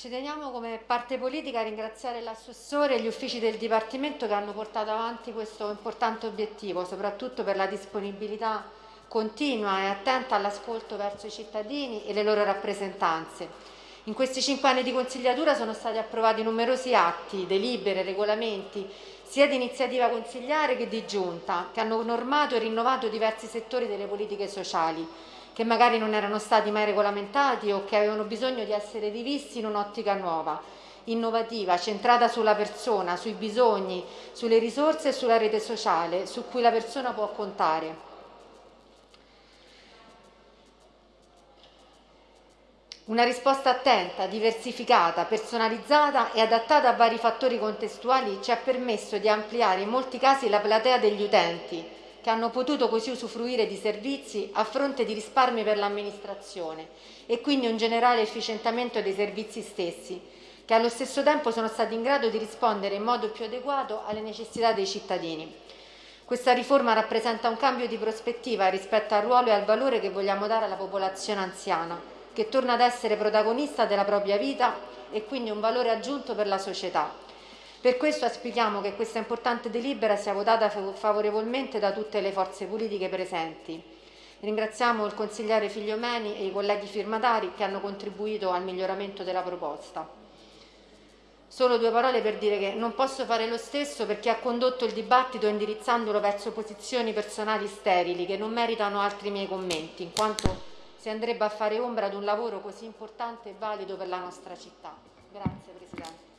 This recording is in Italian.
Ci teniamo come parte politica a ringraziare l'assessore e gli uffici del Dipartimento che hanno portato avanti questo importante obiettivo, soprattutto per la disponibilità continua e attenta all'ascolto verso i cittadini e le loro rappresentanze. In questi cinque anni di consigliatura sono stati approvati numerosi atti, delibere, regolamenti, sia di iniziativa consigliare che di giunta, che hanno normato e rinnovato diversi settori delle politiche sociali, che magari non erano stati mai regolamentati o che avevano bisogno di essere rivisti in un'ottica nuova, innovativa, centrata sulla persona, sui bisogni, sulle risorse e sulla rete sociale, su cui la persona può contare. Una risposta attenta, diversificata, personalizzata e adattata a vari fattori contestuali ci ha permesso di ampliare in molti casi la platea degli utenti, che hanno potuto così usufruire di servizi a fronte di risparmi per l'amministrazione e quindi un generale efficientamento dei servizi stessi, che allo stesso tempo sono stati in grado di rispondere in modo più adeguato alle necessità dei cittadini. Questa riforma rappresenta un cambio di prospettiva rispetto al ruolo e al valore che vogliamo dare alla popolazione anziana, che torna ad essere protagonista della propria vita e quindi un valore aggiunto per la società. Per questo auspichiamo che questa importante delibera sia votata favorevolmente da tutte le forze politiche presenti. Ringraziamo il consigliere Figliomeni e i colleghi firmatari che hanno contribuito al miglioramento della proposta. Solo due parole per dire che non posso fare lo stesso perché ha condotto il dibattito indirizzandolo verso posizioni personali sterili che non meritano altri miei commenti, in quanto si andrebbe a fare ombra ad un lavoro così importante e valido per la nostra città. Grazie Presidente.